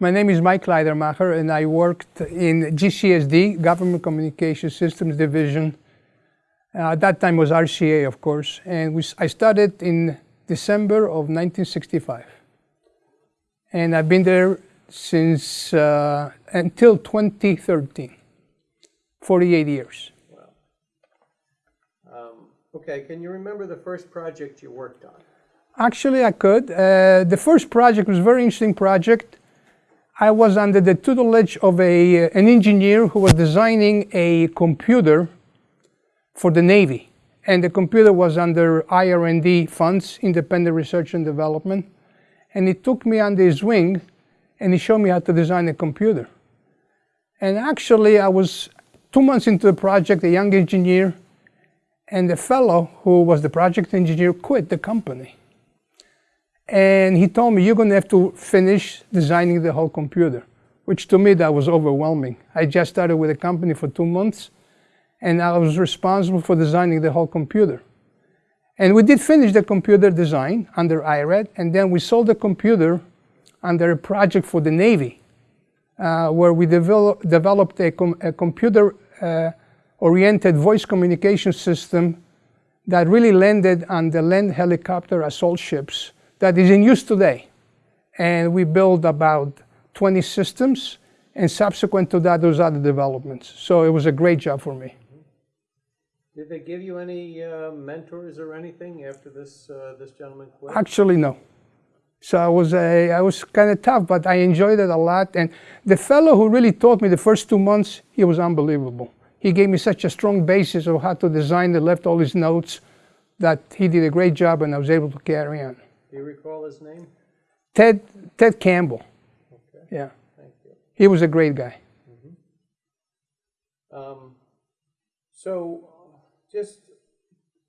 My name is Mike Leidermacher and I worked in GCSD, Government Communication Systems Division. Uh, at that time was RCA, of course, and we, I started in December of 1965. And I've been there since uh, until 2013, 48 years. Wow. Um, okay, can you remember the first project you worked on? Actually, I could. Uh, the first project was a very interesting project. I was under the tutelage of a, uh, an engineer who was designing a computer for the Navy. And the computer was under IR&D funds, Independent Research and Development. And he took me under his wing and he showed me how to design a computer. And actually, I was two months into the project, a young engineer, and the fellow who was the project engineer quit the company. And he told me, you're going to have to finish designing the whole computer, which to me, that was overwhelming. I just started with a company for two months, and I was responsible for designing the whole computer. And we did finish the computer design under IRAD, and then we sold the computer under a project for the Navy, uh, where we develop, developed a, com a computer-oriented uh, voice communication system that really landed on the land helicopter assault ships that is in use today. And we built about 20 systems, and subsequent to that, those other developments. So it was a great job for me. Did they give you any uh, mentors or anything after this uh, this gentleman quit? Actually, no. So I was a, I was kind of tough, but I enjoyed it a lot. And the fellow who really taught me the first two months, he was unbelievable. He gave me such a strong basis of how to design. He left all his notes that he did a great job, and I was able to carry on. Do you recall his name? Ted, Ted Campbell. Okay. Yeah. Thank you. He was a great guy. Mm -hmm. um, so, just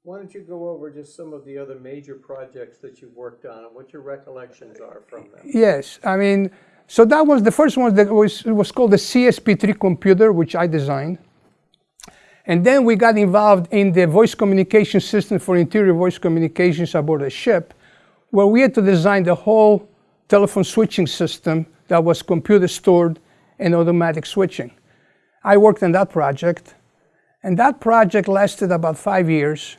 why don't you go over just some of the other major projects that you've worked on and what your recollections are from them? Yes, I mean, so that was the first one that was, was called the CSP3 computer, which I designed. And then we got involved in the voice communication system for interior voice communications aboard a ship where we had to design the whole telephone switching system that was computer stored and automatic switching. I worked on that project, and that project lasted about five years.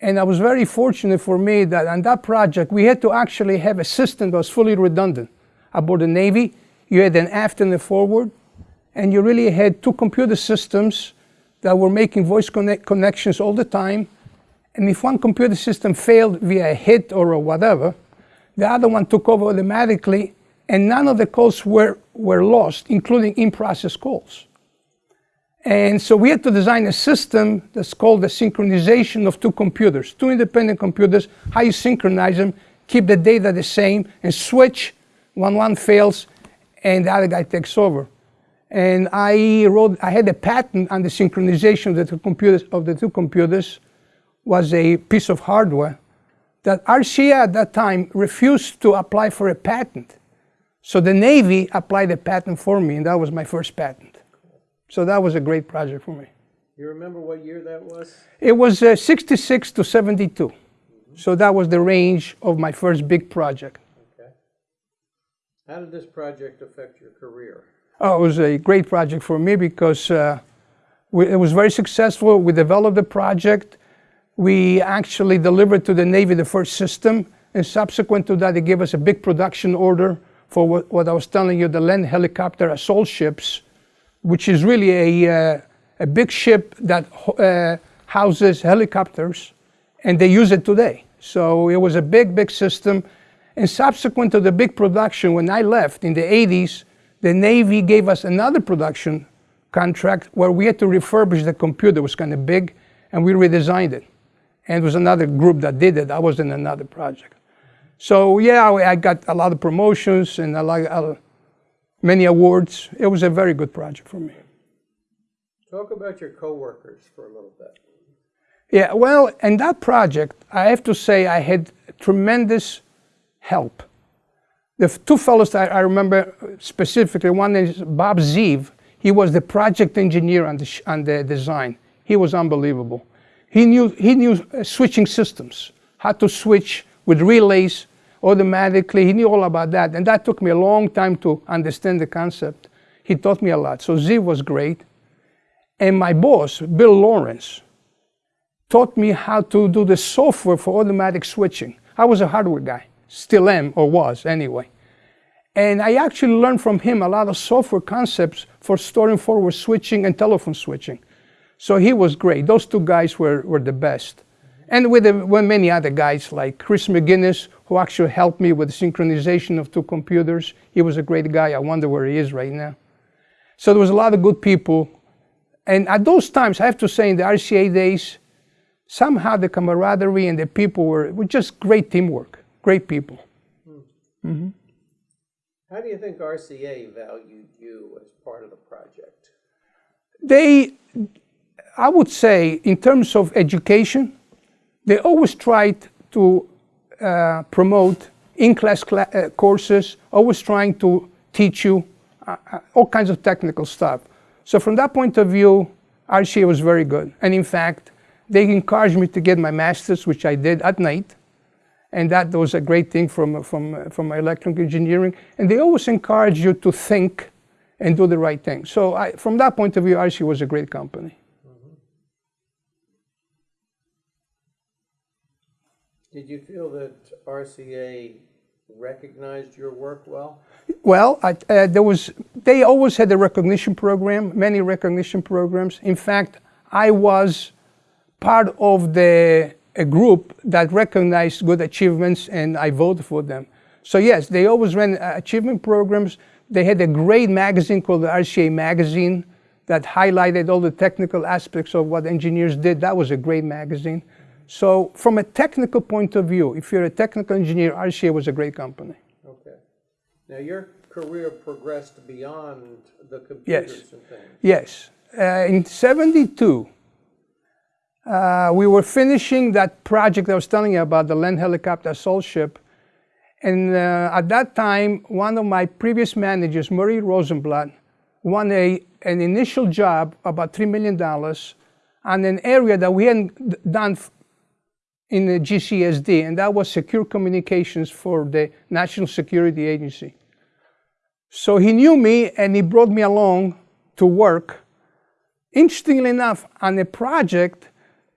And I was very fortunate for me that on that project, we had to actually have a system that was fully redundant. Aboard the Navy, you had an aft and a forward, and you really had two computer systems that were making voice connect connections all the time and if one computer system failed via a hit or a whatever, the other one took over automatically and none of the calls were, were lost, including in-process calls. And so we had to design a system that's called the synchronization of two computers, two independent computers, how you synchronize them, keep the data the same, and switch when one fails and the other guy takes over. And I wrote, I had a patent on the synchronization of the two computers, of the two computers was a piece of hardware that RCA at that time refused to apply for a patent. So the Navy applied a patent for me, and that was my first patent. So that was a great project for me. You remember what year that was? It was uh, 66 to 72. Mm -hmm. So that was the range of my first big project. Okay. How did this project affect your career? Oh, it was a great project for me because uh, we, it was very successful. We developed the project. We actually delivered to the Navy the first system, and subsequent to that, they gave us a big production order for what, what I was telling you, the land helicopter assault ships, which is really a, uh, a big ship that uh, houses helicopters, and they use it today. So it was a big, big system. And subsequent to the big production, when I left in the 80s, the Navy gave us another production contract where we had to refurbish the computer. It was kind of big, and we redesigned it and it was another group that did it. I was in another project. So yeah, I got a lot of promotions and a lot, uh, many awards. It was a very good project for me. Talk about your coworkers for a little bit. Yeah, well, in that project, I have to say I had tremendous help. The two fellows that I remember specifically, one is Bob Zeev. He was the project engineer on the, on the design. He was unbelievable. He knew, he knew uh, switching systems, how to switch with relays automatically. He knew all about that. And that took me a long time to understand the concept. He taught me a lot. So Z was great. And my boss, Bill Lawrence, taught me how to do the software for automatic switching. I was a hardware guy, still am, or was anyway. And I actually learned from him a lot of software concepts for storing forward switching and telephone switching. So he was great. Those two guys were, were the best. And with, the, with many other guys like Chris McGinnis, who actually helped me with the synchronization of two computers. He was a great guy. I wonder where he is right now. So there was a lot of good people. And at those times, I have to say, in the RCA days, somehow the camaraderie and the people were, were just great teamwork, great people. Hmm. Mm-hmm. How do you think RCA valued you as part of the project? They, I would say, in terms of education, they always tried to uh, promote in-class cl uh, courses, always trying to teach you uh, uh, all kinds of technical stuff. So from that point of view, RCA was very good. And in fact, they encouraged me to get my master's, which I did at night. And that was a great thing from, from, from my electrical engineering. And they always encourage you to think and do the right thing. So I, from that point of view, RCA was a great company. Did you feel that RCA recognized your work well? Well, I, uh, there was, they always had a recognition program, many recognition programs. In fact, I was part of the a group that recognized good achievements and I voted for them. So yes, they always ran uh, achievement programs. They had a great magazine called the RCA Magazine that highlighted all the technical aspects of what engineers did. That was a great magazine. So from a technical point of view, if you're a technical engineer, RCA was a great company. Okay. Now your career progressed beyond the computers yes. and things. Yes. Uh, in 72, uh, we were finishing that project I was telling you about, the land helicopter assault ship. And uh, at that time, one of my previous managers, Murray Rosenblatt, won a, an initial job, about $3 million, on an area that we hadn't done in the GCSD, and that was secure communications for the National Security Agency. So he knew me and he brought me along to work, interestingly enough, on a project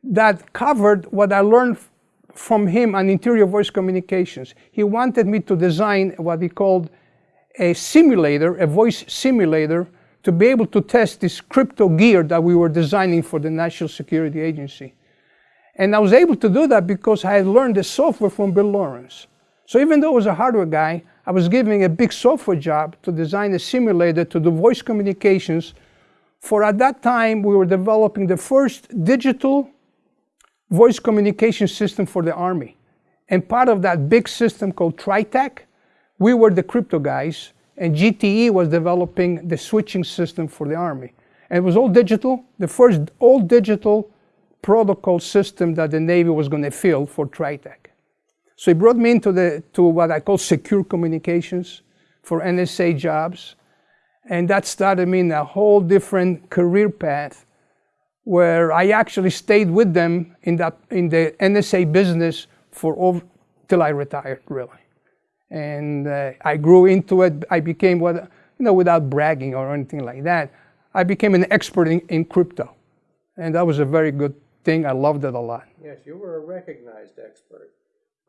that covered what I learned from him on interior voice communications. He wanted me to design what he called a simulator, a voice simulator, to be able to test this crypto gear that we were designing for the National Security Agency. And I was able to do that because I had learned the software from Bill Lawrence. So even though I was a hardware guy, I was given a big software job to design a simulator to do voice communications for at that time we were developing the first digital voice communication system for the Army. And part of that big system called TriTAC, we were the crypto guys, and GTE was developing the switching system for the Army. And it was all digital, the first all digital protocol system that the Navy was going to field for TriTAC. So he brought me into the, to what I call secure communications for NSA jobs. And that started me in a whole different career path where I actually stayed with them in, that, in the NSA business for over, till I retired, really. And uh, I grew into it. I became what, you know, without bragging or anything like that, I became an expert in, in crypto. And that was a very good thing. I loved it a lot. Yes, you were a recognized expert.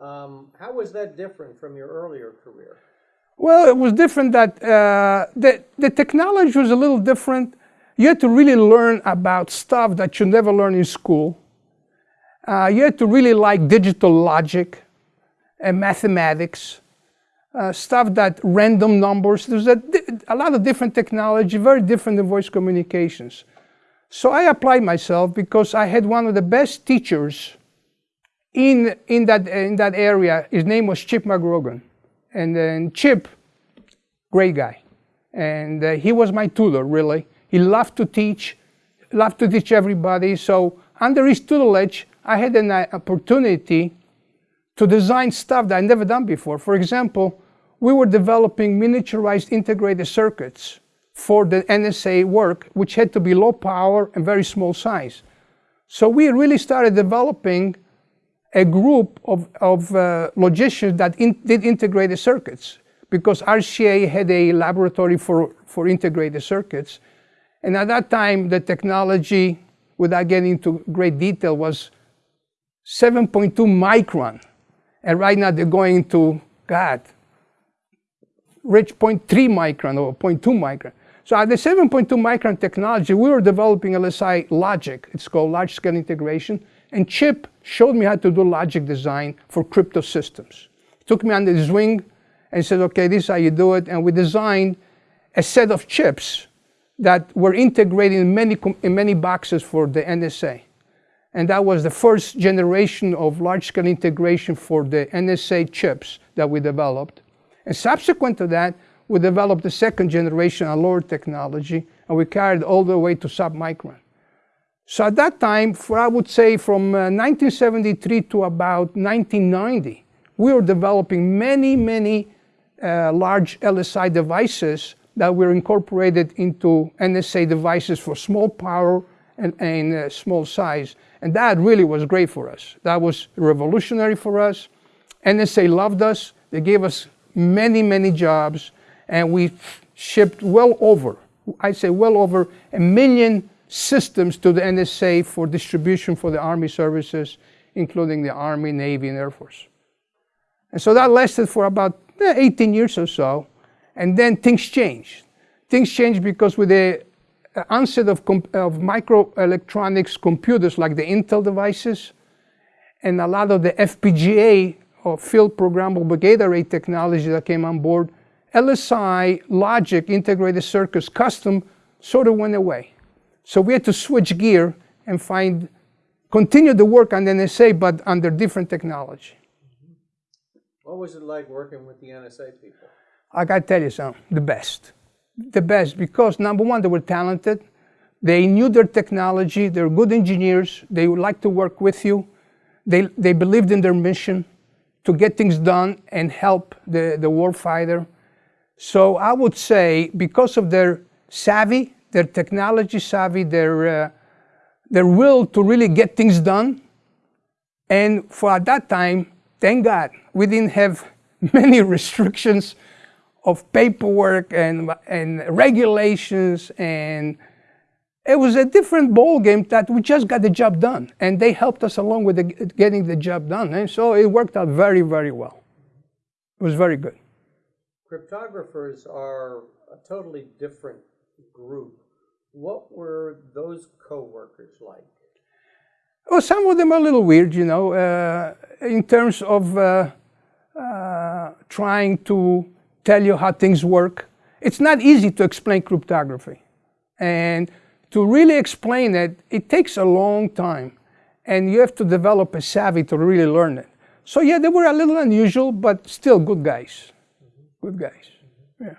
Um, how was that different from your earlier career? Well, it was different that uh, the, the technology was a little different you had to really learn about stuff that you never learn in school. Uh, you had to really like digital logic and mathematics, uh, stuff that random numbers. There's a, a lot of different technology, very different than voice communications. So I applied myself because I had one of the best teachers in, in, that, in that area. His name was Chip McGrogan. And then Chip, great guy. And uh, he was my tutor, really. He loved to teach, loved to teach everybody. So under his tutelage, I had an uh, opportunity to design stuff that I'd never done before. For example, we were developing miniaturized integrated circuits for the NSA work, which had to be low power and very small size. So we really started developing a group of, of uh, logicians that in, did integrated circuits because RCA had a laboratory for, for integrated circuits. And at that time, the technology, without getting into great detail, was 7.2 micron. And right now they're going to, God, reach 0.3 micron or 0.2 micron. So at the 7.2 micron technology, we were developing LSI logic. It's called large scale integration. And Chip showed me how to do logic design for crypto systems. Took me under his wing and said, okay, this is how you do it. And we designed a set of chips that were integrated in many, in many boxes for the NSA. And that was the first generation of large-scale integration for the NSA chips that we developed. And subsequent to that, we developed the second generation on lower technology, and we carried all the way to submicron. So at that time, for I would say from uh, 1973 to about 1990, we were developing many, many uh, large LSI devices that were incorporated into NSA devices for small power and, and uh, small size. And that really was great for us. That was revolutionary for us. NSA loved us. They gave us many, many jobs. And we shipped well over, I'd say well over a million systems to the NSA for distribution for the Army services, including the Army, Navy, and Air Force. And so that lasted for about eh, 18 years or so. And then things changed. Things changed because with the uh, onset of, of microelectronics computers like the Intel devices and a lot of the FPGA or field programmable gate array technology that came on board, LSI logic integrated circuits custom sort of went away. So we had to switch gear and find, continue the work on the NSA, but under different technology. What was it like working with the NSA people? I gotta tell you something, the best the best because number one, they were talented. They knew their technology. They're good engineers. They would like to work with you. They, they believed in their mission to get things done and help the, the warfighter. So I would say because of their savvy, their technology savvy, their, uh, their will to really get things done, and for at that time, thank God, we didn't have many restrictions of paperwork and, and regulations and it was a different ball game that we just got the job done and they helped us along with the, getting the job done and so it worked out very very well. It was very good cryptographers are a totally different group what were those co-workers like well some of them are a little weird you know uh, in terms of uh, uh, trying to tell you how things work. It's not easy to explain cryptography. And to really explain it, it takes a long time. And you have to develop a savvy to really learn it. So yeah, they were a little unusual, but still good guys. Good guys. Yeah.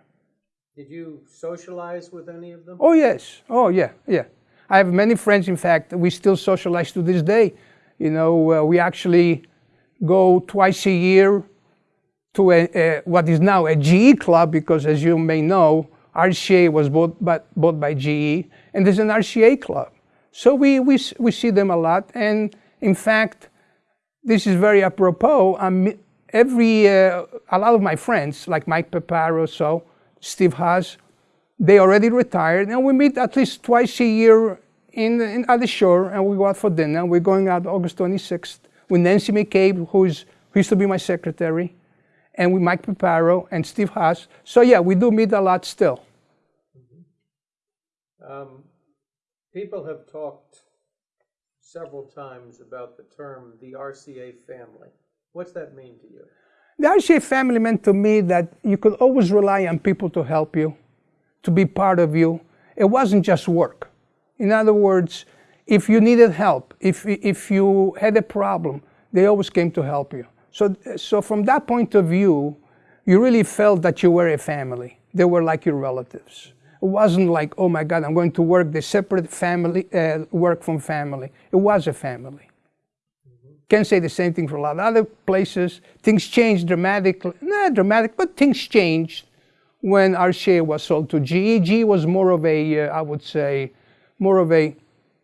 Did you socialize with any of them? Oh yes. Oh yeah, yeah. I have many friends, in fact, we still socialize to this day. You know, uh, we actually go twice a year to a, a, what is now a GE club, because as you may know, RCA was bought by, bought by GE, and there's an RCA club. So we, we, we see them a lot, and in fact, this is very apropos. Um, every, uh, a lot of my friends, like Mike Peparo, so Steve Haas, they already retired, and we meet at least twice a year in, in, at the shore, and we go out for dinner. We're going out August 26th with Nancy McCabe, who's, who used to be my secretary, and with Mike Peparo and Steve Haas. So yeah, we do meet a lot still. Mm-hmm. Um, people have talked several times about the term the RCA family. What's that mean to you? The RCA family meant to me that you could always rely on people to help you, to be part of you. It wasn't just work. In other words, if you needed help, if, if you had a problem, they always came to help you. So, so from that point of view, you really felt that you were a family. They were like your relatives. It wasn't like, oh my God, I'm going to work the separate family, uh, work from family. It was a family. Can't say the same thing for a lot of other places. Things changed dramatically, not dramatic, but things changed when RCA was sold to GE. GE was more of a, uh, I would say, more of a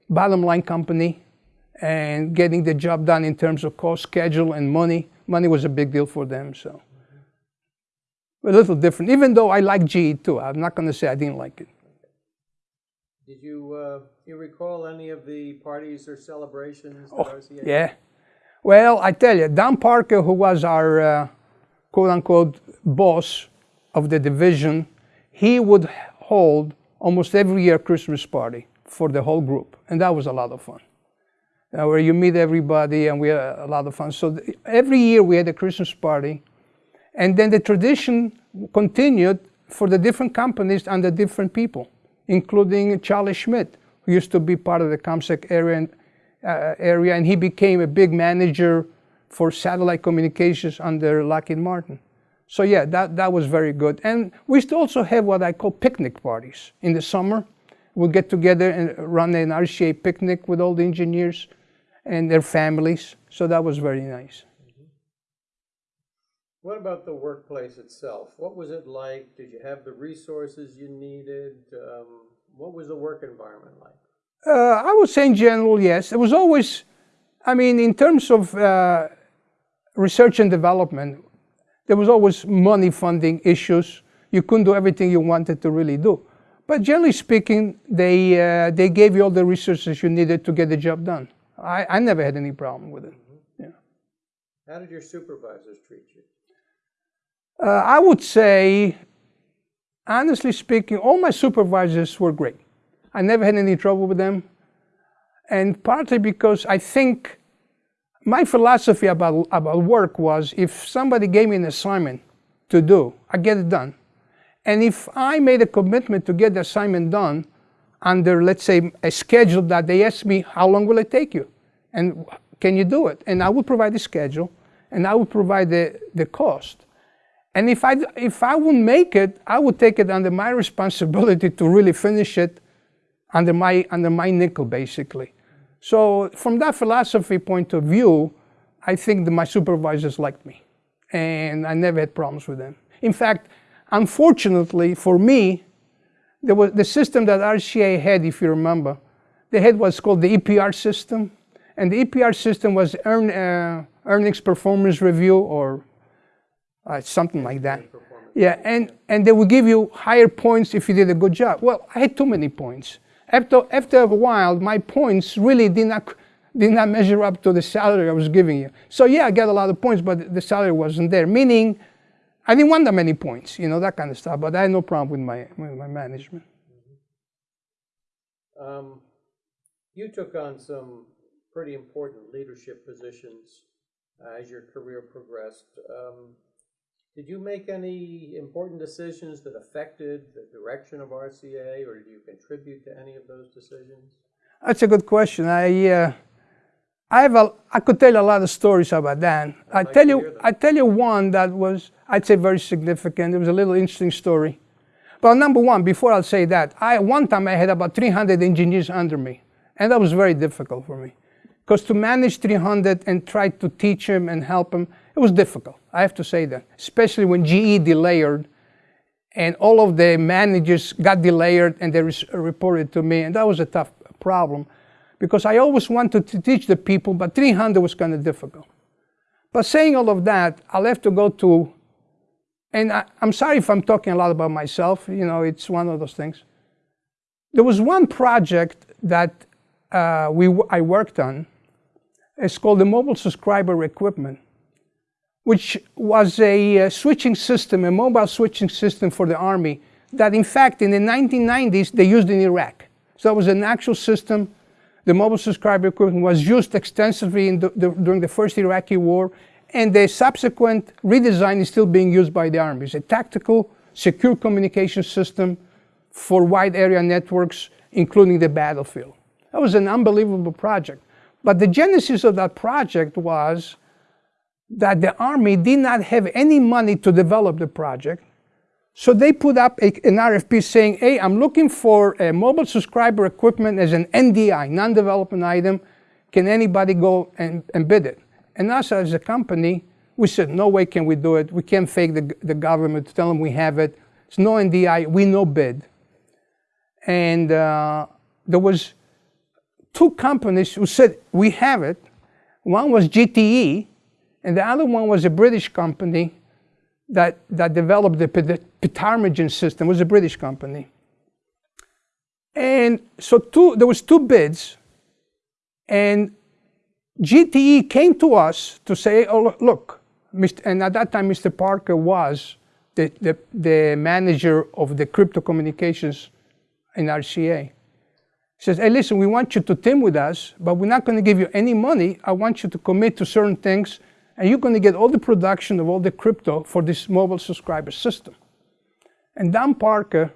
bottom line company and getting the job done in terms of cost, schedule, and money. Money was a big deal for them, so. A little different, even though I like GE too. I'm not going to say I didn't like it. Did you, uh, you recall any of the parties or celebrations that Oh, RCA? yeah. Well, I tell you, Dan Parker, who was our uh, quote unquote boss of the division, he would hold almost every year Christmas party for the whole group. And that was a lot of fun. Uh, where you meet everybody and we had a lot of fun. So every year we had a Christmas party. And then the tradition continued for the different companies and the different people, including Charlie Schmidt, who used to be part of the ComSec area, and, uh, area, and he became a big manager for satellite communications under Lockheed Martin. So yeah, that, that was very good. And we used to also have what I call picnic parties in the summer. We'd get together and run an RCA picnic with all the engineers and their families. So that was very nice. What about the workplace itself? What was it like? Did you have the resources you needed? Um, what was the work environment like? Uh, I would say in general, yes. It was always, I mean, in terms of uh, research and development, there was always money funding issues. You couldn't do everything you wanted to really do. But generally speaking, they, uh, they gave you all the resources you needed to get the job done. I, I never had any problem with it. Yeah. How did your supervisors treat you? Uh, I would say, honestly speaking, all my supervisors were great. I never had any trouble with them. And partly because I think my philosophy about, about work was if somebody gave me an assignment to do, I get it done. And if I made a commitment to get the assignment done under, let's say, a schedule that they asked me, how long will it take you? And can you do it? And I would provide the schedule and I would provide the, the cost. And if I, if I wouldn't make it, I would take it under my responsibility to really finish it under my, under my nickel, basically. So from that philosophy point of view, I think that my supervisors liked me. And I never had problems with them. In fact, unfortunately for me, there was the system that RCA had, if you remember, they had what's called the EPR system. And the EPR system was earn, uh, earnings performance review or uh, something like that. Yeah, and, and they would give you higher points if you did a good job. Well, I had too many points. After, after a while, my points really did not, did not measure up to the salary I was giving you. So yeah, I got a lot of points, but the salary wasn't there. Meaning, I didn't want that many points, you know, that kind of stuff. But I had no problem with my, with my management. Um, you took on some pretty important leadership positions uh, as your career progressed. Um, did you make any important decisions that affected the direction of RCA, or did you contribute to any of those decisions? That's a good question. I, uh, I have a, I could tell you a lot of stories about that. I like tell you. I tell you one that was, I'd say, very significant. It was a little interesting story. But number one, before I'll say that, I one time I had about 300 engineers under me, and that was very difficult for me, because to manage 300 and try to teach them and help them, it was difficult. I have to say that, especially when GE delayered, and all of the managers got delayed and they reported to me, and that was a tough problem, because I always wanted to teach the people, but 300 was kind of difficult. But saying all of that, I'll have to go to and I, I'm sorry if I'm talking a lot about myself, you know, it's one of those things. There was one project that uh, we, I worked on. It's called the Mobile Subscriber Equipment, which was a uh, switching system, a mobile switching system for the Army that, in fact, in the 1990s, they used in Iraq. So it was an actual system. The mobile subscriber equipment was used extensively in the, the, during the first Iraqi war, and the subsequent redesign is still being used by the Army. It's a tactical, secure communication system for wide area networks, including the battlefield. That was an unbelievable project. But the genesis of that project was that the Army did not have any money to develop the project. So they put up a, an RFP saying, hey, I'm looking for a mobile subscriber equipment as an NDI, non-development item. Can anybody go and, and bid it? And us as a company, we said, no way can we do it. We can't fake the, the government to tell them we have it. It's no NDI, we no bid. And uh, there was two companies who said, we have it. One was GTE, and the other one was a British company that, that developed the Ptarmigan system, it was a British company. And so two, there was two bids, and GTE came to us to say, oh, look, Mr., and at that time, Mr. Parker was the, the, the manager of the crypto communications in RCA. He says, hey, listen, we want you to team with us, but we're not going to give you any money. I want you to commit to certain things, and you're going to get all the production of all the crypto for this mobile subscriber system. And Dan Parker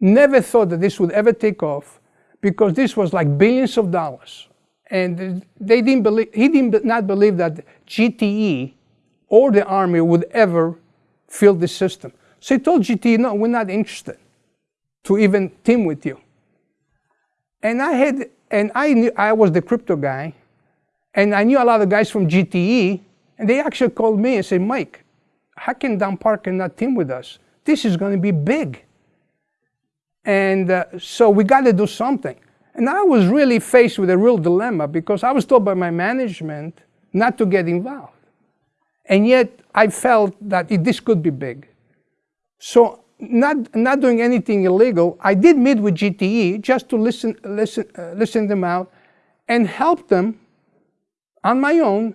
never thought that this would ever take off because this was like billions of dollars. And they didn't believe, he did not believe that GTE or the Army would ever field the system. So he told GTE, no, we're not interested to even team with you. And I had, and I knew, I was the crypto guy, and I knew a lot of guys from GTE, and they actually called me and said, Mike, how can Dan Parker not team with us? This is going to be big. And uh, so we got to do something. And I was really faced with a real dilemma because I was told by my management not to get involved. And yet I felt that it, this could be big. So not, not doing anything illegal, I did meet with GTE just to listen, listen, uh, listen them out and help them on my own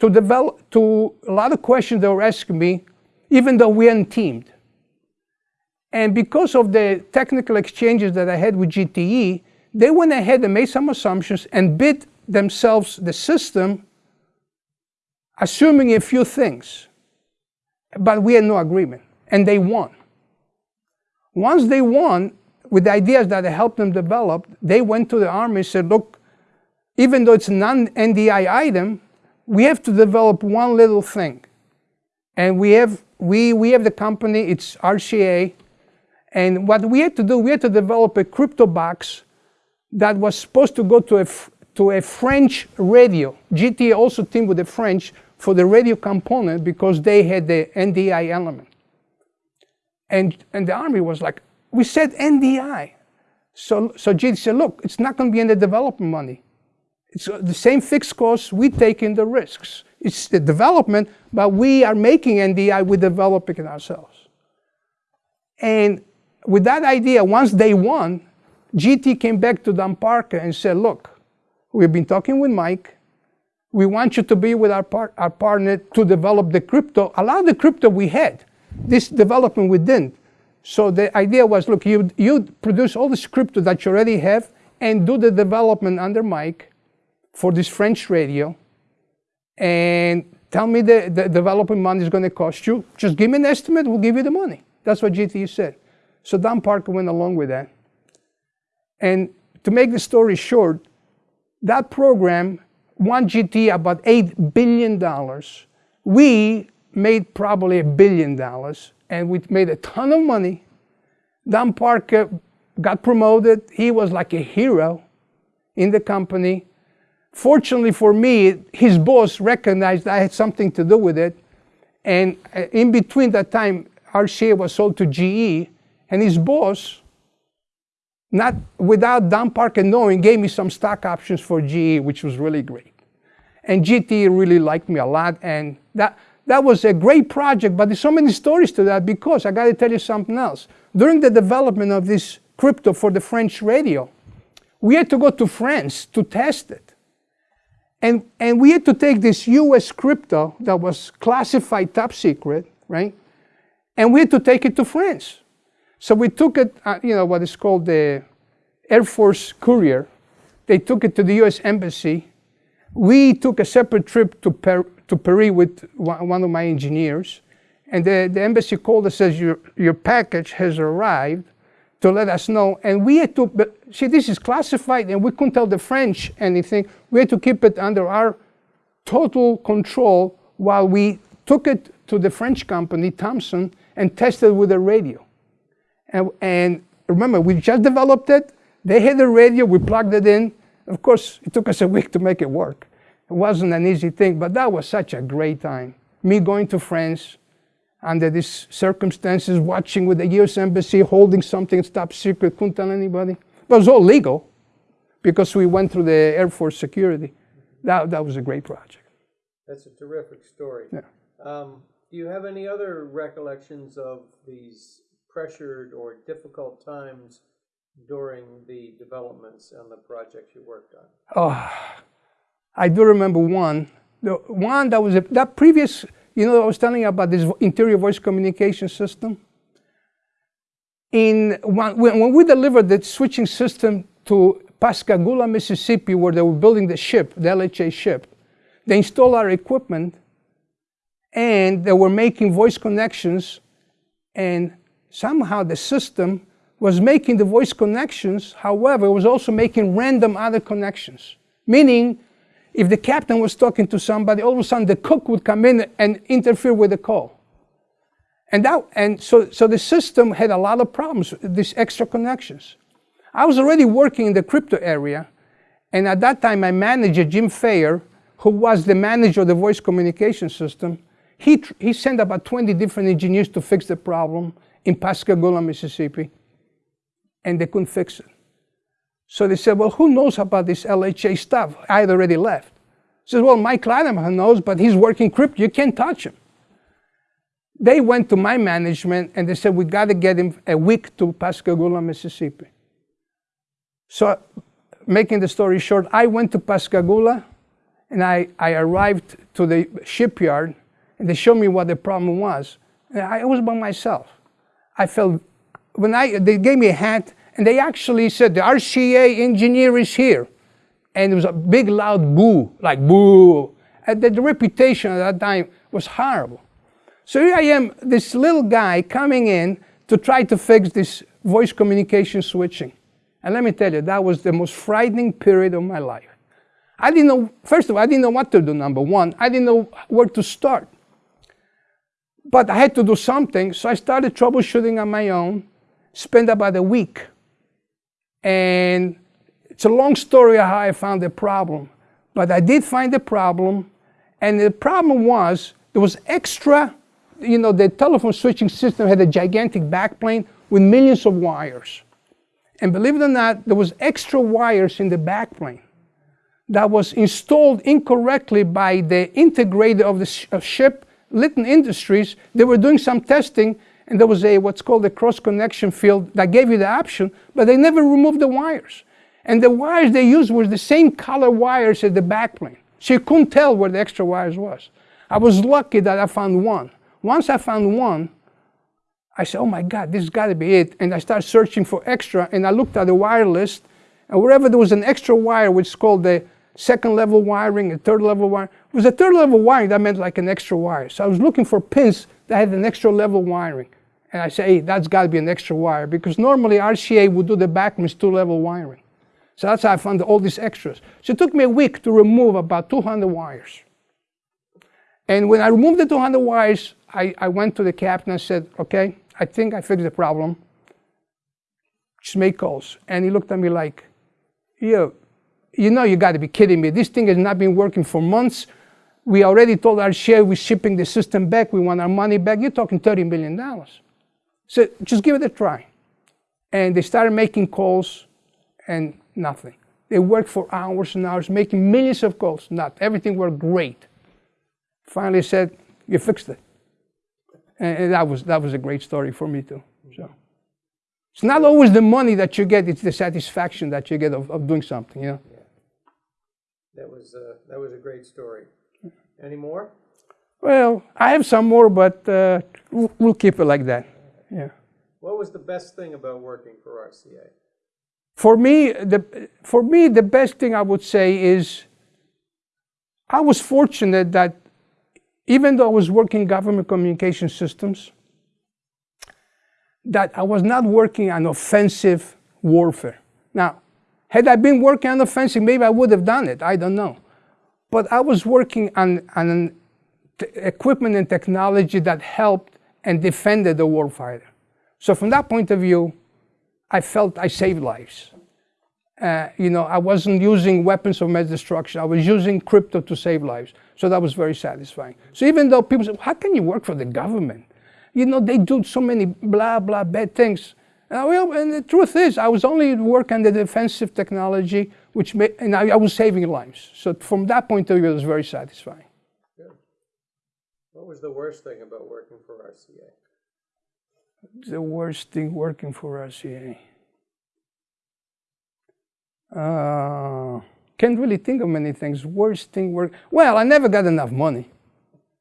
to develop to a lot of questions they were asking me, even though we hadn't teamed. And because of the technical exchanges that I had with GTE, they went ahead and made some assumptions and bid themselves the system assuming a few things, but we had no agreement, and they won. Once they won, with the ideas that I helped them develop, they went to the Army and said, look, even though it's non-NDI item, we have to develop one little thing. And we have, we, we have the company, it's RCA, and what we had to do, we had to develop a crypto box that was supposed to go to a, to a French radio. GTE also teamed with the French for the radio component because they had the NDI element. And, and the Army was like, we said NDI. So, so GT said, look, it's not going to be in the development money. It's the same fixed costs, we take in the risks. It's the development, but we are making NDI, we're developing it ourselves. And with that idea, once they won, GT came back to Dan Parker and said, look, we've been talking with Mike, we want you to be with our, par our partner to develop the crypto. A lot of the crypto we had, this development we didn't. So the idea was, look, you, you produce all this crypto that you already have and do the development under Mike for this French radio and tell me the, the development money is going to cost you. Just give me an estimate, we'll give you the money. That's what GTE said. So Dan Parker went along with that. And to make the story short, that program won GT about $8 billion. We made probably a billion dollars and we made a ton of money. Dan Parker got promoted. He was like a hero in the company. Fortunately for me, his boss recognized I had something to do with it. And uh, in between that time, RCA was sold to GE, and his boss not without Dan Parker knowing, gave me some stock options for GE, which was really great. And GT really liked me a lot, and that, that was a great project, but there's so many stories to that because I gotta tell you something else. During the development of this crypto for the French radio, we had to go to France to test it. And, and we had to take this US crypto that was classified top secret, right? And we had to take it to France. So we took it, uh, you know, what is called the Air Force Courier. They took it to the US Embassy. We took a separate trip to, per to Paris with one of my engineers. And the, the embassy called us says, your, your package has arrived to let us know. And we had to, see, this is classified and we couldn't tell the French anything. We had to keep it under our total control while we took it to the French company, Thomson, and tested with a radio. And, and remember, we just developed it. They had a radio, we plugged it in. Of course, it took us a week to make it work. It wasn't an easy thing, but that was such a great time. Me going to France under these circumstances, watching with the US Embassy, holding something top secret, couldn't tell anybody. But it was all legal. because we went through the Air Force security. That, that was a great project. That's a terrific story. Yeah. Um, do you have any other recollections of these pressured or difficult times during the developments and the projects you worked on? Oh, I do remember one. The one that was a, that previous, you know, I was telling you about this interior voice communication system. In when, when we delivered the switching system to Pascagoula, Mississippi, where they were building the ship, the LHA ship, they installed our equipment and they were making voice connections and somehow the system was making the voice connections, however, it was also making random other connections. Meaning, if the captain was talking to somebody, all of a sudden the cook would come in and interfere with the call. And, that, and so, so the system had a lot of problems, these extra connections. I was already working in the crypto area, and at that time my manager, Jim Fayer, who was the manager of the voice communication system, he, he sent about 20 different engineers to fix the problem in Pascagoula, Mississippi, and they couldn't fix it. So they said, well, who knows about this LHA stuff? I had already left. He says, well, Mike Latimer knows, but he's working crypto. You can't touch him. They went to my management and they said, we got to get him a week to Pascagoula, Mississippi. So making the story short, I went to Pascagoula and I, I arrived to the shipyard and they showed me what the problem was. And I was by myself. I felt, when I, they gave me a hat and they actually said, the RCA engineer is here. And it was a big loud boo, like boo. And the, the reputation at that time was horrible. So here I am, this little guy coming in to try to fix this voice communication switching. And let me tell you, that was the most frightening period of my life. I didn't know, first of all, I didn't know what to do, number one. I didn't know where to start. But I had to do something, so I started troubleshooting on my own, spent about a week. And it's a long story how I found the problem. But I did find the problem, and the problem was there was extra, you know, the telephone switching system had a gigantic backplane with millions of wires. And believe it or not, there was extra wires in the backplane that was installed incorrectly by the integrator of the sh ship, Litton Industries. They were doing some testing and there was a what's called a cross connection field that gave you the option, but they never removed the wires. And the wires they used were the same color wires as the backplane. So you couldn't tell where the extra wires was. I was lucky that I found one. Once I found one, I said, oh my God, this has got to be it. And I started searching for extra, and I looked at the wire list, and wherever there was an extra wire, which is called the second level wiring, a third level wire, it was a third level wiring, that meant like an extra wire. So I was looking for pins that had an extra level wiring. And I said, hey, that's got to be an extra wire, because normally RCA would do the backman's two level wiring. So that's how I found all these extras. So it took me a week to remove about 200 wires. And when I removed the 200 wires, I, I went to the captain and said, okay, I think I fixed the problem. Just make calls. And he looked at me like, you, you know you got to be kidding me. This thing has not been working for months. We already told our share we're shipping the system back. We want our money back. You're talking $30 million. So just give it a try. And they started making calls and nothing. They worked for hours and hours, making millions of calls. Not everything worked great. Finally said, you fixed it. And that was, that was a great story for me too. So it's not always the money that you get, it's the satisfaction that you get of, of doing something, you know. Yeah. That was, uh, that was a great story. Any more? Well, I have some more, but uh, we'll, we'll keep it like that. Yeah. What was the best thing about working for RCA? For me, the, for me, the best thing I would say is I was fortunate that even though I was working government communication systems, that I was not working on offensive warfare. Now, had I been working on offensive, maybe I would have done it. I don't know. But I was working on, on equipment and technology that helped and defended the warfighter. So from that point of view, I felt I saved lives. Uh, you know, I wasn't using weapons of mass destruction. I was using crypto to save lives. So that was very satisfying. So even though people say, how can you work for the government? You know, they do so many blah, blah, bad things. Uh, well, and the truth is, I was only working on the defensive technology which made, and I, I was saving lives. So from that point of view, it was very satisfying. Good. What was the worst thing about working for RCA? The worst thing working for RCA. Uh, can't really think of many things. Worst thing work. Well, I never got enough money.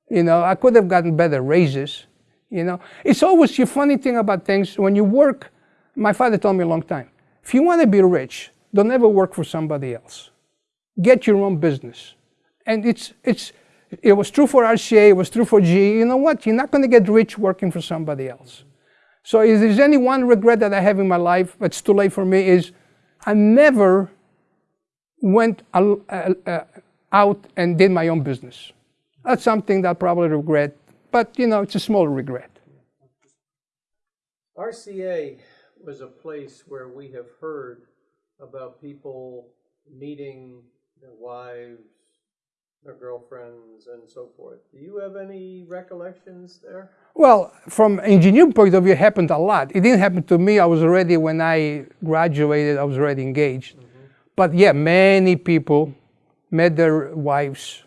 You know, I could have gotten better raises. You know, it's always the funny thing about things when you work. My father told me a long time if you want to be rich, don't ever work for somebody else. Get your own business. And it's, it's, it was true for RCA, it was true for GE. You know what? You're not going to get rich working for somebody else. So if there's any one regret that I have in my life, it's too late for me, is I never went uh, uh, out and did my own business. That's something that I probably regret, but you know, it's a small regret. RCA was a place where we have heard about people meeting their wives, their girlfriends, and so forth. Do you have any recollections there? Well, from engineering point of view, it happened a lot. It didn't happen to me. I was already, when I graduated, I was already engaged. Mm -hmm. But yeah, many people met their wives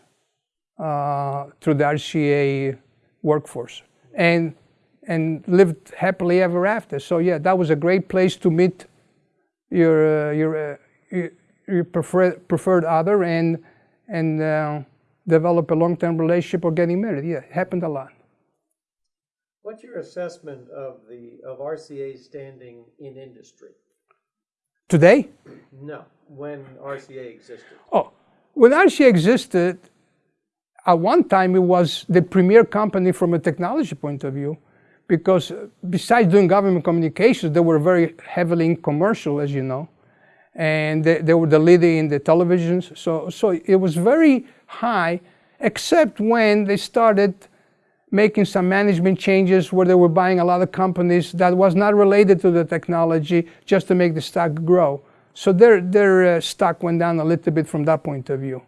uh, through the RCA workforce and, and lived happily ever after. So yeah, that was a great place to meet your, uh, your, uh, your, your preferred, preferred other and, and uh, develop a long-term relationship or getting married. Yeah, it happened a lot. What's your assessment of the of RCA's standing in industry? Today? No, when RCA existed. Oh, when RCA existed, at one time it was the premier company from a technology point of view because besides doing government communications, they were very heavily in commercial, as you know, and they, they were the leader in the televisions. So, so it was very high, except when they started making some management changes where they were buying a lot of companies that was not related to the technology just to make the stock grow. So their, their uh, stock went down a little bit from that point of view.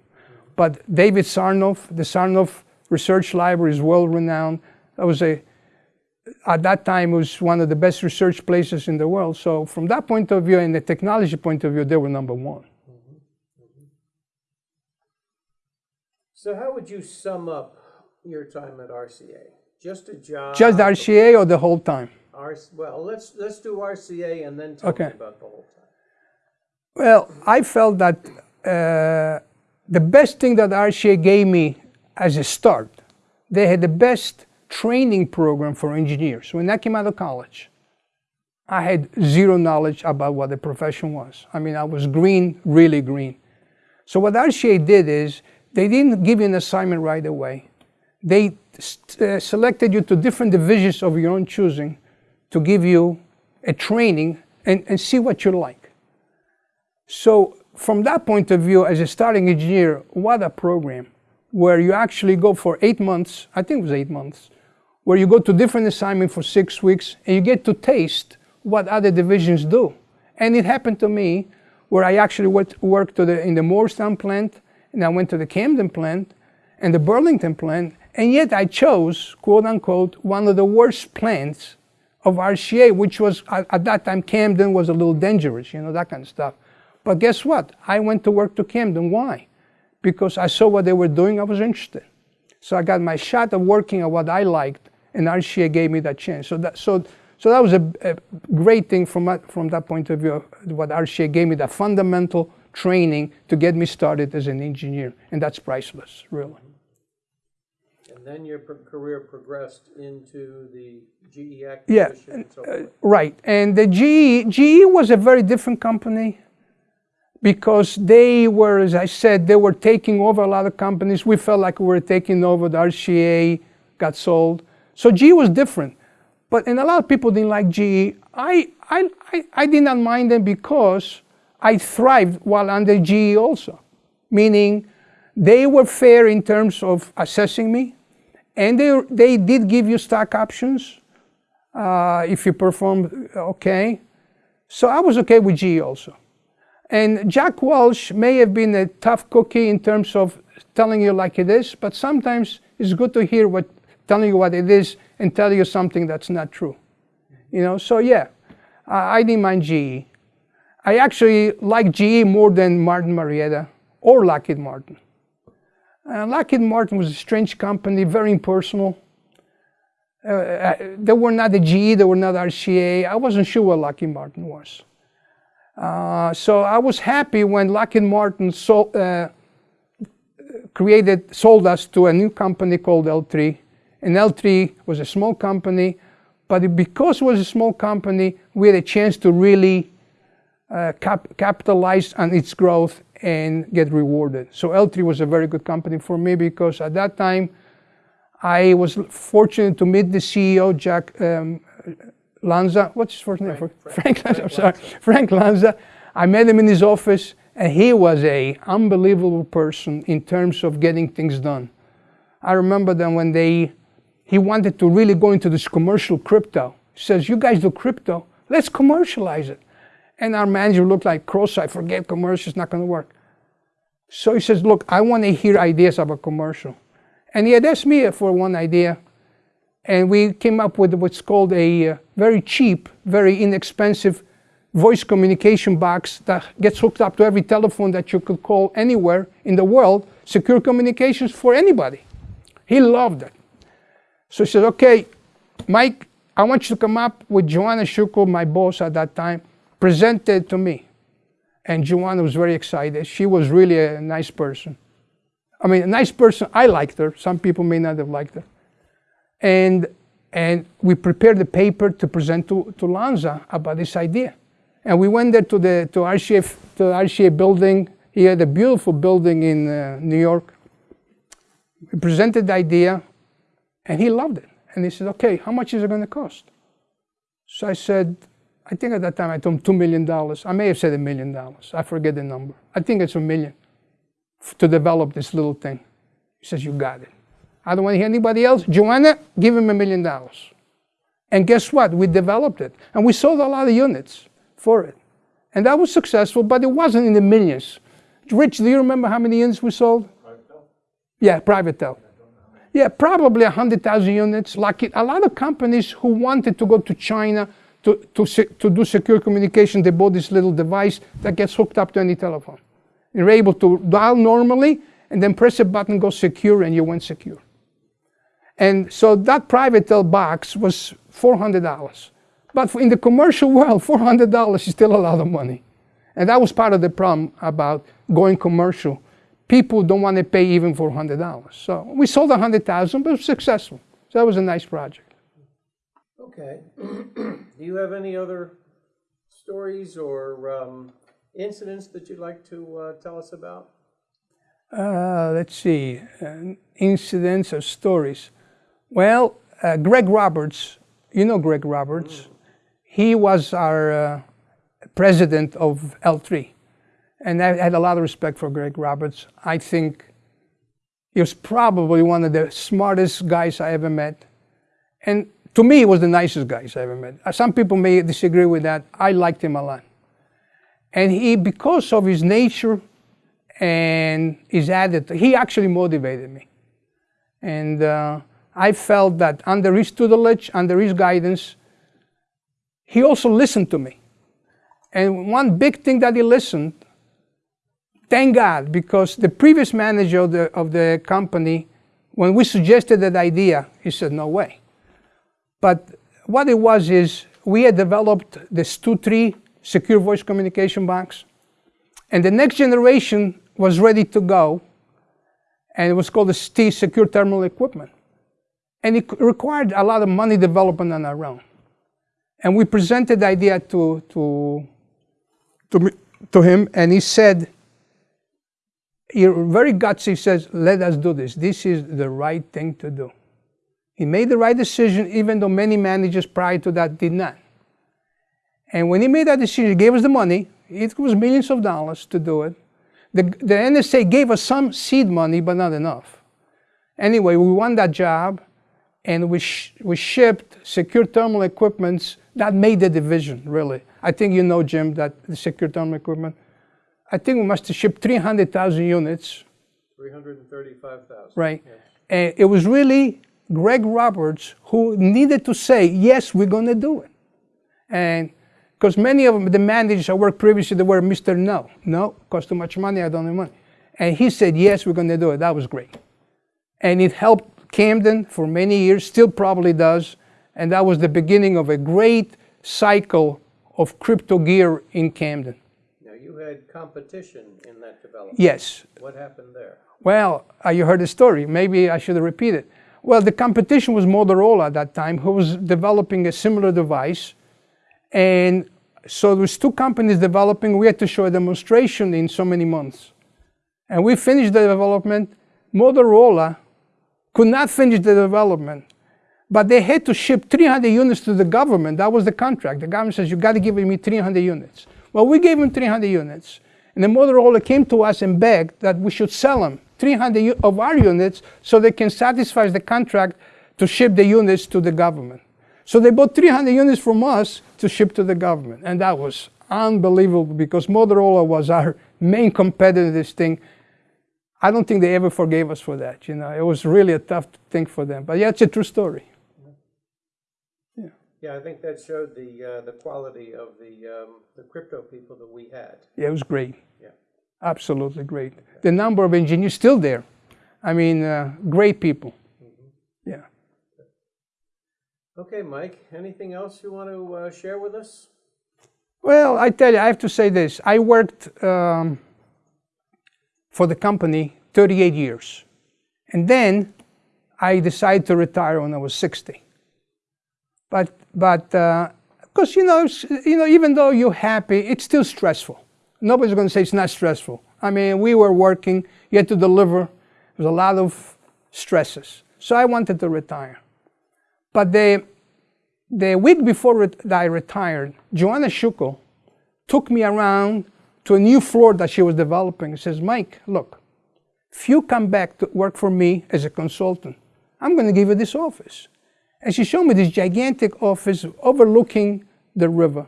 But David Sarnoff, the Sarnoff Research Library is well renowned. That was a, at that time, it was one of the best research places in the world. So from that point of view and the technology point of view, they were number one. So how would you sum up your time at RCA? Just a job? Just RCA or the whole time? well, let's let's do RCA and then talk okay. about the whole time. Well, I felt that uh, the best thing that RCA gave me as a start, they had the best training program for engineers. When I came out of college, I had zero knowledge about what the profession was. I mean, I was green, really green. So what RCA did is they didn't give you an assignment right away they uh, selected you to different divisions of your own choosing to give you a training and, and see what you like. So from that point of view, as a starting engineer, what a program where you actually go for eight months, I think it was eight months, where you go to different assignment for six weeks and you get to taste what other divisions do. And it happened to me where I actually worked the, in the Moorestown plant and I went to the Camden plant and the Burlington plant and yet I chose, quote unquote, one of the worst plants of RCA, which was at, at, that time Camden was a little dangerous, you know, that kind of stuff. But guess what? I went to work to Camden. Why? Because I saw what they were doing, I was interested. So I got my shot of working at what I liked, and RCA gave me that chance. So that, so, so that was a, a great thing from, that, from that point of view, what RCA gave me, the fundamental training to get me started as an engineer. And that's priceless, really And then your career progressed into the GE acquisition yeah, and so uh, right. And the GE, GE was a very different company because they were, as I said, they were taking over a lot of companies. We felt like we were taking over. The RCA got sold. So GE was different. But, and a lot of people didn't like GE. I, I, I, I did not mind them because I thrived while under GE also. Meaning, they were fair in terms of assessing me. And they, they did give you stock options uh, if you performed okay. So I was okay with GE also. And Jack Welch may have been a tough cookie in terms of telling you like it is, but sometimes it's good to hear what telling you what it is and tell you something that's not true. You know, so yeah, I, I didn't mind GE. I actually like GE more than Martin Marietta or Lockheed Martin. Uh, Lockheed Martin was a strange company, very impersonal. Uh, uh they were not the GE, they were not RCA. I wasn't sure what Lockheed Martin was. Uh, so I was happy when Lockheed Martin sold, uh, created, sold us to a new company called L3. And L3 was a small company, but because it was a small company, we had a chance to really uh, cap capitalize on its growth and get rewarded. So L3 was a very good company for me because at that time, I was fortunate to meet the CEO, Jack um, Lanza. What's his first name? Frank, Frank, Frank Lanza. I'm sorry, Frank Lanza. I met him in his office, and he was a unbelievable person in terms of getting things done. I remember then when they, he wanted to really go into this commercial crypto. He says, "You guys do crypto. Let's commercialize it." And our manager looked like cross-eyed, forget commercial, it's not going to work. So he says, look, I want to hear ideas about commercial. And he had asked me for one idea, and we came up with what's called a uh, very cheap, very inexpensive voice communication box that gets hooked up to every telephone that you could call anywhere in the world, secure communications for anybody. He loved it. So he said, okay, Mike, I want you to come up with Joanna Shukel, my boss at that time, presented to me. And Joanna was very excited. She was really a nice person. I mean, a nice person. I liked her. Some people may not have liked her. And, and we prepared the paper to present to, to Lanza about this idea. And we went there to the to RCA, to RCA building. He had a beautiful building in uh, New York. We presented the idea, and he loved it. And he said, okay, how much is it going to cost? So I said, I think at that time I told him $2 million. I may have said a million dollars. I forget the number. I think it's a million to develop this little thing. He says, You got it. I don't want to hear anybody else. Joanna, give him a million dollars. And guess what? We developed it. And we sold a lot of units for it. And that was successful, but it wasn't in the millions. Rich, do you remember how many units we sold? Private Yeah, PrivaTel. Yeah, probably 100,000 units. Like a lot of companies who wanted to go to China to, to, to do secure communication, they bought this little device that gets hooked up to any telephone. You're able to dial normally and then press a button, go secure, and you went secure. And so that PrivaTel box was $400. But in the commercial world, $400 is still a lot of money. And that was part of the problem about going commercial. People don't want to pay even for $100. So we sold 100,000, but it was successful. So that was a nice project. Okay. Do you have any other stories or um, incidents that you'd like to uh, tell us about? Uh, let's see, uh, incidents or stories. Well, uh, Greg Roberts, you know Greg Roberts. Mm. He was our uh, president of L3. And I had a lot of respect for Greg Roberts. I think he was probably one of the smartest guys I ever met. And to me, he was the nicest guys I ever met. Some people may disagree with that. I liked him a lot. And he, because of his nature and his attitude, he actually motivated me. And uh, I felt that under his tutelage, under his guidance, he also listened to me. And one big thing that he listened, thank God, because the previous manager of the, of the company, when we suggested that idea, he said, no way. But what it was is we had developed the STU-3 secure voice communication box, and the next generation was ready to go, and it was called the STE secure terminal equipment. And it required a lot of money development on our own. And we presented the idea to, to, to, me, to him, and he said, he very gutsy says, let us do this. This is the right thing to do. He made the right decision, even though many managers prior to that did not. And when he made that decision, he gave us the money. It was millions of dollars to do it. The, the NSA gave us some seed money, but not enough. Anyway, we won that job, and we, sh we shipped secure terminal equipments that made the division, really. I think you know, Jim, that the secure terminal equipment. I think we must have shipped 300,000 units. 335,000. Right. Yes. And it was really Greg Roberts who needed to say, yes, we're going to do it. And Because many of them, the managers I worked previously, they were Mr. No. No, cost too much money, I don't have money. And he said, yes, we're going to do it. That was great. And it helped Camden for many years, still probably does. And that was the beginning of a great cycle of crypto gear in Camden. You had competition in that development. Yes. What happened there? Well, uh, you heard the story. Maybe I should repeat it. Well, the competition was Motorola at that time, who was developing a similar device. And so there was two companies developing. We had to show a demonstration in so many months. And we finished the development. Motorola could not finish the development, but they had to ship 300 units to the government. That was the contract. The government says, you got to give me 300 units. Well, we gave them 300 units. And the Motorola came to us and begged that we should sell them 300 of our units so they can satisfy the contract to ship the units to the government. So they bought 300 units from us to ship to the government. And that was unbelievable because Motorola was our main competitor in this thing. I don't think they ever forgave us for that. You know, it was really a tough thing for them. But yeah, it's a true story. Yeah. I think that showed the, uh, the quality of the, um, the crypto people that we had. Yeah, it was great. Yeah. Absolutely great. The number of engineers still there. I mean, uh, great people. Yeah. Okay, Mike, anything else you want to uh, share with us? Well, I tell you, I have to say this. I worked um, for the company 38 years. And then I decided to retire when I was 60. But, but, uh, because, you know, you know, even though you're happy, it's still stressful. Nobody's going to say it's not stressful. I mean, we were working, you had to deliver. There was a lot of stresses. So I wanted to retire. But the, the week before I retired, Joanna Schukel took me around to a new floor that she was developing and says, Mike, look, if you come back to work for me as a consultant, I'm going to give you this office. And she showed me this gigantic office overlooking the river.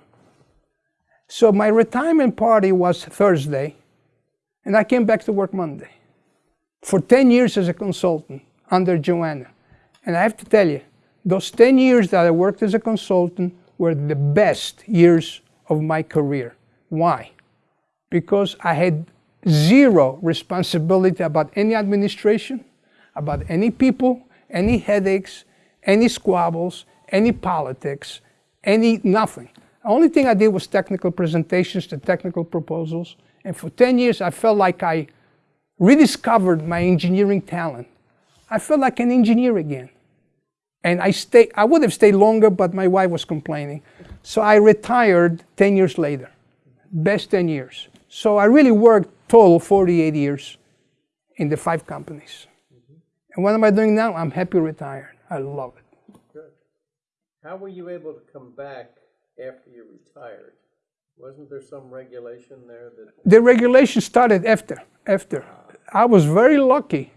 So my retirement party was Thursday, and I came back to work Monday. For 10 years as a consultant under Joanna. And I have to tell you, those 10 years that I worked as a consultant were the best years of my career. Why? Because I had zero responsibility about any administration, about any people, any headaches, any squabbles, any politics, any nothing. The only thing I did was technical presentations, the technical proposals. And for 10 years, I felt like I rediscovered my engineering talent. I felt like an engineer again. And I, stay, I would have stayed longer, but my wife was complaining. So I retired 10 years later. Best 10 years. So I really worked total 48 years in the five companies. And what am I doing now? I'm happy retired. I love it. Good. How were you able to come back after you retired? Wasn't there some regulation there that? The regulation started after. After. I was very lucky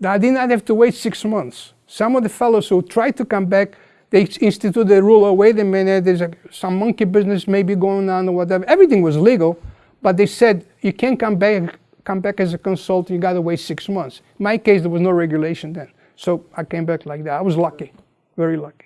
that I did not have to wait six months. Some of the fellows who tried to come back, they instituted the rule, oh, wait a minute, there's a, some monkey business maybe going on or whatever. Everything was legal, but they said you can't come back, come back as a consultant, you gotta wait six months. In my case, there was no regulation then. So I came back like that. I was lucky, very lucky.